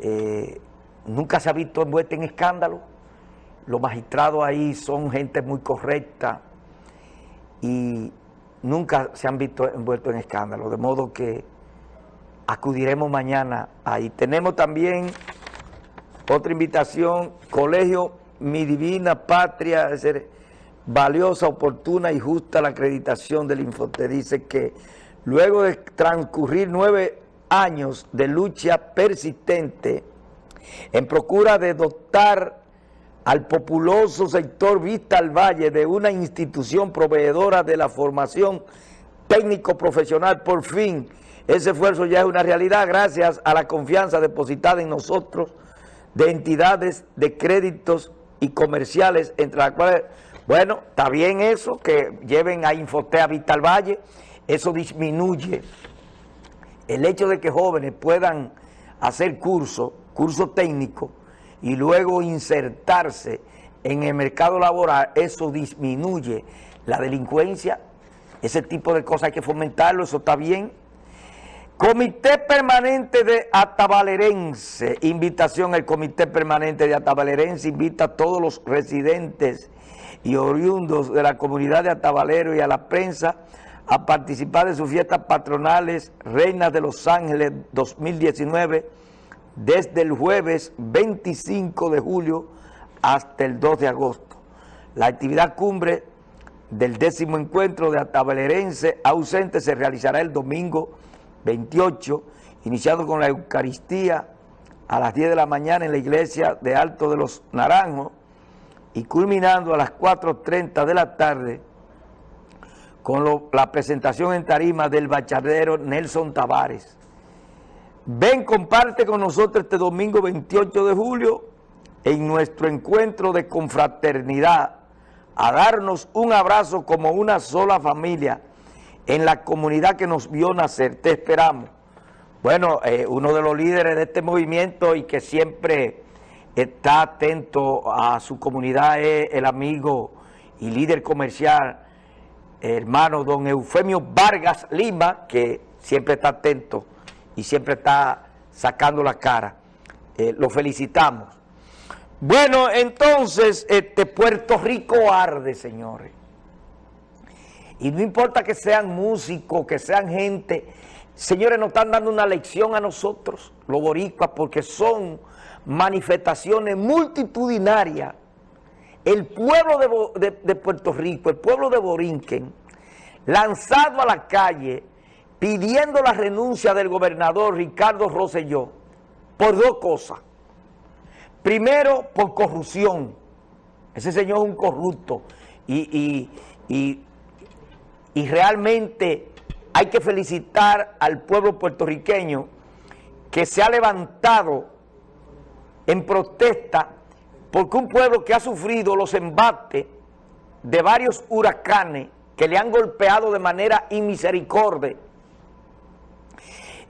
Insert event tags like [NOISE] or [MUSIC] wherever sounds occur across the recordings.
Eh, nunca se ha visto envuelta en escándalo. Los magistrados ahí son gente muy correcta y nunca se han visto envueltos en escándalo. De modo que acudiremos mañana ahí. Tenemos también otra invitación, Colegio Mi Divina Patria, es valiosa, oportuna y justa la acreditación del Infote. Dice que luego de transcurrir nueve años de lucha persistente en procura de dotar al populoso sector Vista al Valle de una institución proveedora de la formación técnico-profesional, por fin, ese esfuerzo ya es una realidad gracias a la confianza depositada en nosotros de entidades de créditos y comerciales, entre las cuales, bueno, está bien eso, que lleven a Infotea Vital Valle, eso disminuye el hecho de que jóvenes puedan hacer curso, curso técnico, y luego insertarse en el mercado laboral, eso disminuye la delincuencia, ese tipo de cosas hay que fomentarlo, eso está bien. Comité Permanente de Atabalerense, invitación al Comité Permanente de Atabalerense, invita a todos los residentes y oriundos de la comunidad de Atabalero y a la prensa a participar de sus fiestas patronales Reinas de los Ángeles 2019 desde el jueves 25 de julio hasta el 2 de agosto. La actividad cumbre del décimo encuentro de Atabalerense ausente se realizará el domingo 28, iniciado con la Eucaristía a las 10 de la mañana en la iglesia de Alto de los Naranjos y culminando a las 4.30 de la tarde con la presentación en tarima del bachadero Nelson Tavares. Ven, comparte con nosotros este domingo 28 de julio en nuestro encuentro de confraternidad a darnos un abrazo como una sola familia en la comunidad que nos vio nacer. Te esperamos. Bueno, eh, uno de los líderes de este movimiento y que siempre está atento a su comunidad es el amigo y líder comercial, hermano don Eufemio Vargas Lima, que siempre está atento y siempre está sacando la cara. Eh, lo felicitamos. Bueno, entonces, este Puerto Rico arde, señores. Y no importa que sean músicos, que sean gente, señores, nos están dando una lección a nosotros, los boricuas, porque son manifestaciones multitudinarias. El pueblo de, Puerto Rico, el pueblo de Borinquen, lanzado a la calle, pidiendo la renuncia del gobernador Ricardo Rosselló, por dos cosas. Primero, por corrupción. Ese señor es un corrupto. y, y y realmente hay que felicitar al pueblo puertorriqueño que se ha levantado en protesta porque un pueblo que ha sufrido los embates de varios huracanes que le han golpeado de manera inmisericordia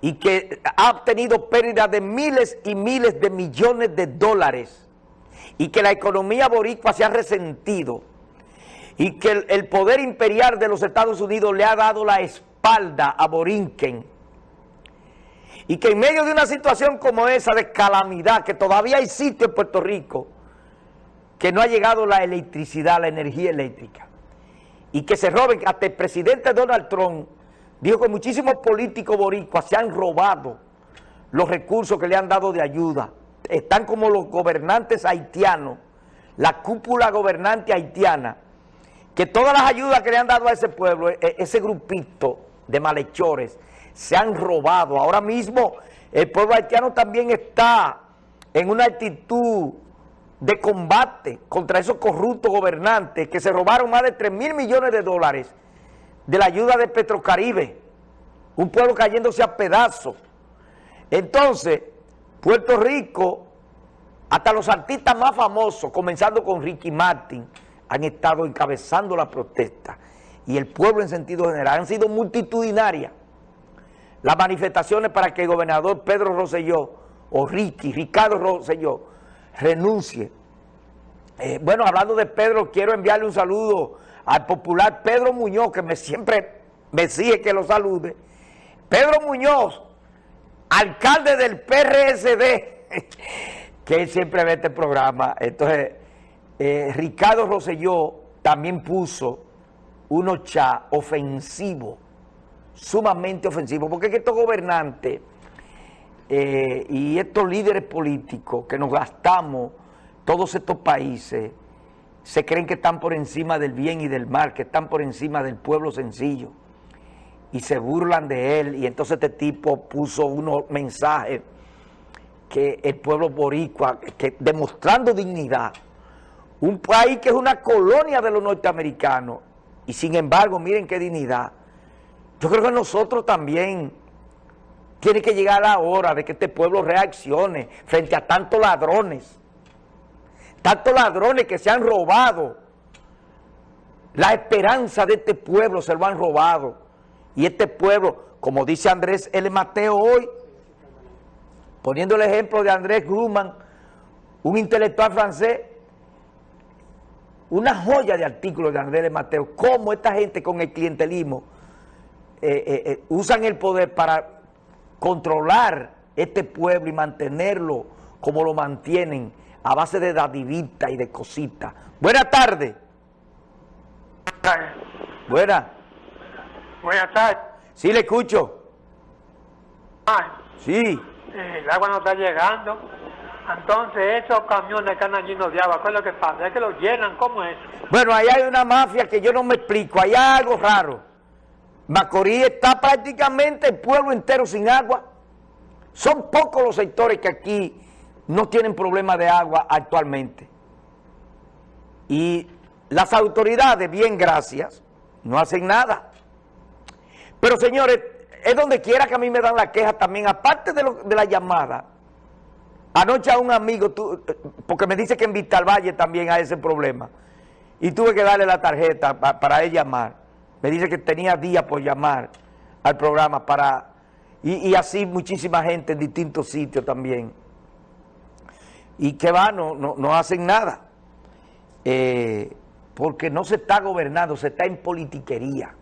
y que ha obtenido pérdidas de miles y miles de millones de dólares y que la economía boricua se ha resentido y que el, poder imperial de los Estados Unidos le ha dado la espalda a Borinquen y que en medio de una situación como esa de calamidad que todavía existe en Puerto Rico, que no ha llegado la electricidad, la energía eléctrica, y que se roben, hasta el presidente Donald Trump dijo que muchísimos políticos boricuas se han robado los recursos que le han dado de ayuda, están como los gobernantes haitianos, la cúpula gobernante haitiana, que todas las ayudas que le han dado a ese pueblo, e, ese grupito de malhechores, se han robado. Ahora mismo el pueblo haitiano también está en una actitud de combate contra esos corruptos gobernantes que se robaron más de 3 mil millones de dólares de la ayuda de Petrocaribe, un pueblo cayéndose a pedazos. Entonces, Puerto Rico, hasta los artistas más famosos, comenzando con Ricky Martin, han estado encabezando la protesta y el pueblo en sentido general han sido multitudinarias las manifestaciones para que el gobernador Pedro Rosselló o Ricky, Ricardo Rosselló renuncie. Eh, bueno, hablando de Pedro, quiero enviarle un saludo al popular Pedro Muñoz, que me siempre me sigue que lo salude. Pedro Muñoz alcalde del PRSD, [LAUGHS] que siempre ve este programa. Entonces, eh, Ricardo Rosselló también puso unos chats ofensivos, sumamente ofensivos, porque es que estos gobernantes eh, y estos líderes políticos que nos gastamos todos estos países, se creen que están por encima del bien y del mal, que están por encima del pueblo sencillo y se burlan de él. Y entonces este tipo puso unos mensajes que el pueblo boricua, que demostrando dignidad, un país que es una colonia de los norteamericanos y sin embargo miren qué dignidad, yo creo que nosotros también tiene que llegar la hora de que este pueblo reaccione frente a tantos ladrones, tantos ladrones que se han robado, la esperanza de este pueblo se lo han robado, y este pueblo, como dice Andrés L. Mateo hoy, poniendo el ejemplo de Andrés Grumman, un intelectual francés, una joya de artículos de Andrés L. Mateo, cómo esta gente con el clientelismo eh, eh, eh, usan el poder para controlar este pueblo y mantenerlo como lo mantienen a base de dadivita y de cositas. Buenas tardes. Buenas. Buenas tardes. Sí, le escucho. Ah, Sí. el agua no está llegando. Entonces, esos camiones que andan llenos de agua, ¿qué es lo que pasa? Es que los llenan, ¿cómo es? Bueno, ahí hay una mafia que yo no me explico. Ahí hay algo raro. Macorís está prácticamente el pueblo entero sin agua. Son pocos los sectores que aquí no tienen problema de agua actualmente. Y las autoridades, bien gracias, no hacen nada. Pero señores, es donde quiera que a mí me dan la queja también, aparte de, lo- de la llamada. Anoche a un amigo, porque me dice que en Vistal Valle también hay ese problema, y tuve que darle la tarjeta pa- para él llamar. Me dice que tenía días por llamar al programa para... Y, así muchísima gente en distintos sitios también. Y que va, no, no, no hacen nada. Eh, porque no se está gobernando, se está en politiquería.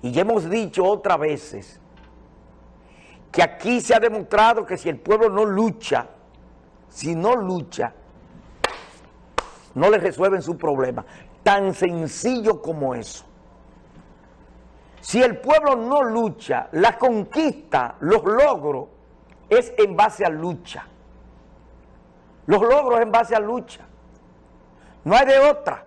Y ya hemos dicho otras veces que aquí se ha demostrado que si el pueblo no lucha, si no lucha, no le resuelven su problema. Tan sencillo como eso. Si el pueblo no lucha, la conquista, los logros, es en base a lucha. Los logros en base a lucha. No hay de otra.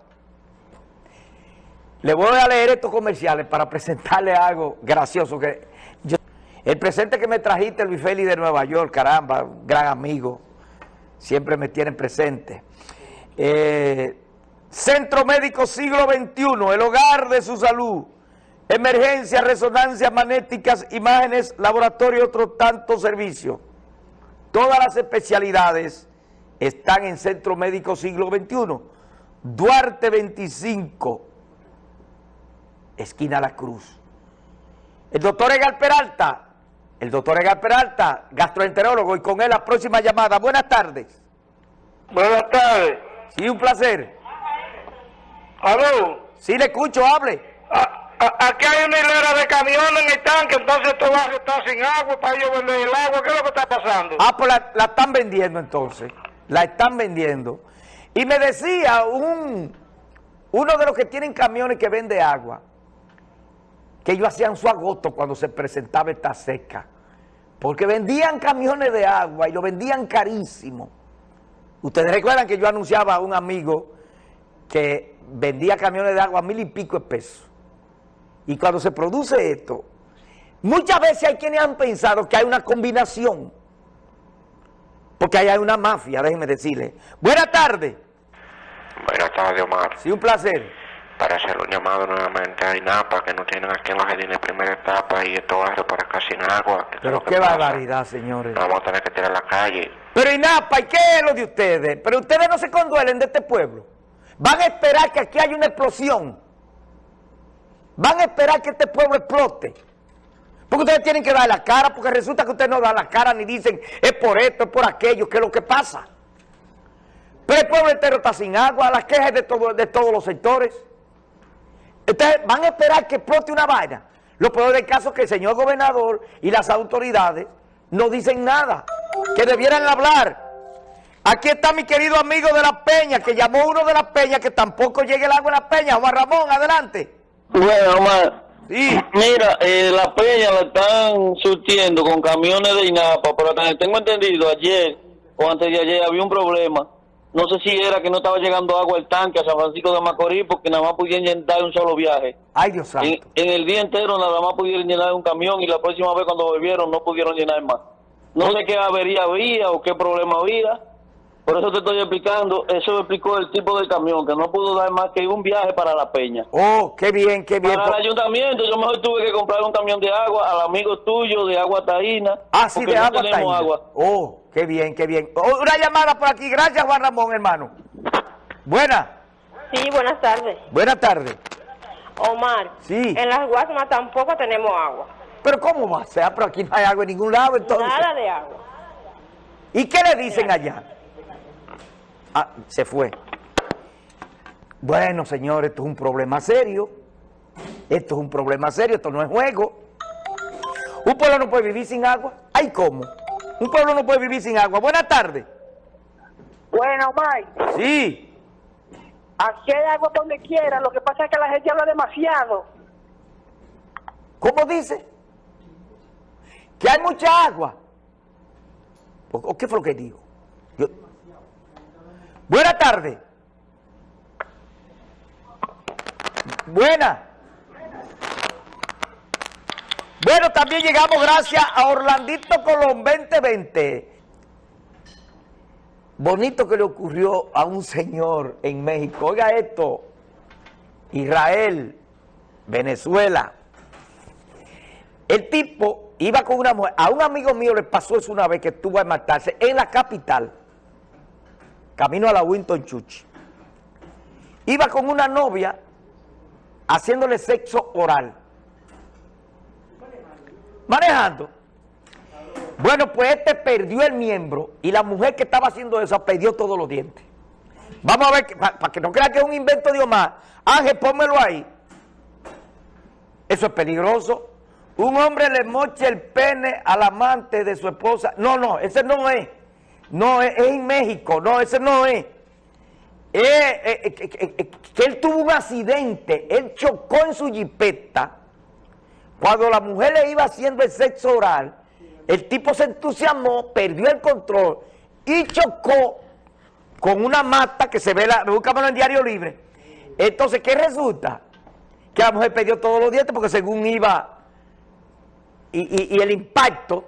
Le voy a leer estos comerciales para presentarle algo gracioso. que yo- El presente que me trajiste, Luis Félix de Nueva York, caramba, gran amigo, siempre me tienen presente. Eh, Centro Médico Siglo XXI, el hogar de su salud. Emergencia, resonancias magnéticas, imágenes, laboratorio y otros tantos servicios. Todas las especialidades están en Centro Médico Siglo XXI. Duarte 25, esquina La Cruz. El doctor Egal Peralta, el doctor Egal Peralta, gastroenterólogo, y con él la próxima llamada. Buenas tardes. Buenas tardes. Sí, un placer. Aló. Sí, le escucho, hable. aquí hay una hilera de camiones en el tanque, entonces este barrio está sin agua para ellos vender el agua. ¿Qué es lo que está pasando? Ah, pues la, la están vendiendo entonces. La están vendiendo. Y me decía un uno de los que tienen camiones que vende agua, que ellos hacían su agosto cuando se presentaba esta seca. Porque vendían camiones de agua y lo vendían carísimo. Ustedes recuerdan que yo anunciaba a un amigo que vendía camiones de agua a mil y pico de pesos. Y cuando se produce esto, muchas veces hay quienes han pensado que hay una combinación. Porque ahí hay una mafia, déjenme decirle. Buenas tardes. Buenas tardes, Omar. Sí, un placer. Para hacer un llamado nuevamente a INAPA, que no tienen aquí en los jardines primera etapa y estos barrios para acá sin agua. ¿Qué es Pero qué barbaridad, señores. Vamos a tener que tirar a la calle. Pero INAPA, ¿y qué es lo de ustedes? Pero ustedes no se conduelen de este pueblo. Van a esperar que aquí haya una explosión. Van a esperar que este pueblo explote. Porque ustedes tienen que dar la cara, porque resulta que ustedes no dan la cara ni dicen es por esto, es por aquello, qué es lo que pasa. Pero el pueblo entero está sin agua, las quejas de, todo- de todos los sectores. Ustedes van a esperar que explote una vaina. Lo peor del caso es que el señor gobernador y las autoridades no dicen nada, que debieran hablar. Aquí está mi querido amigo de La Peña, que llamó uno de La Peña, que tampoco llegue el agua en La Peña. Juan Ramón, adelante. Bueno, Omar, Sí. mira, eh, la peña la están surtiendo con camiones de INAPA, pero tengo entendido, ayer o antes de ayer había un problema. No sé si era que no estaba llegando agua al tanque a San Francisco de Macorís porque nada más pudieron llenar un solo viaje. Ay, Dios En, santo. en el día entero nada más pudieron llenar un camión y la próxima vez cuando volvieron no pudieron llenar más. No sé qué avería había o qué problema había. Por eso te estoy explicando, eso me explicó el tipo del camión, que no pudo dar más que un viaje para la peña. Oh, qué bien, qué bien. Para el ayuntamiento, yo mejor tuve que comprar un camión de agua al amigo tuyo de agua taína. Ah, sí, de no agua tenemos taína. agua. Oh, qué bien, qué bien. Oh, una llamada por aquí. Gracias, Juan Ramón, hermano. Buena. Sí, buenas tardes. Buenas tardes. Omar. Sí. En las Guasmas tampoco tenemos agua. Pero ¿cómo va a ser? Pero aquí no hay agua en ningún lado, entonces. Nada de agua. ¿Y qué le dicen allá? Ah, se fue. Bueno, señores, esto es un problema serio. Esto es un problema serio, esto no es juego. Un pueblo no puede vivir sin agua. ¿Ay cómo? Un pueblo no puede vivir sin agua. Buenas tardes. Bueno, Mike, Sí. aquí hay agua donde quiera, lo que pasa es que la gente habla demasiado. ¿Cómo dice? Que hay mucha agua. ¿O o qué fue lo que dijo? Buenas tardes. Buena. Bueno, también llegamos gracias a Orlandito Colón 2020. Bonito que le ocurrió a un señor en México. Oiga esto. Israel, Venezuela. El tipo iba con una mujer. A un amigo mío le pasó eso una vez que estuvo a matarse en la capital, camino a la Winton Church. Iba con una novia haciéndole sexo oral. Manejando. Bueno, pues este perdió el miembro y la mujer que estaba haciendo eso perdió todos los dientes. Vamos a ver, para que no crea que es un invento de Omar. Ángel, pónmelo ahí. Eso es peligroso. Un hombre le moche el pene al amante de su esposa. No, no, ese no es. No, es, en México. No, ese no es. Eh, eh, eh, que- él tuvo un accidente. Él chocó en su jipeta. Cuando la mujer le iba haciendo el sexo oral, el tipo se entusiasmó, perdió el control y chocó con una mata que se ve, la, búscamelo en Diario Libre. Entonces, ¿qué resulta? Que la mujer perdió todos los dientes porque según iba y el impacto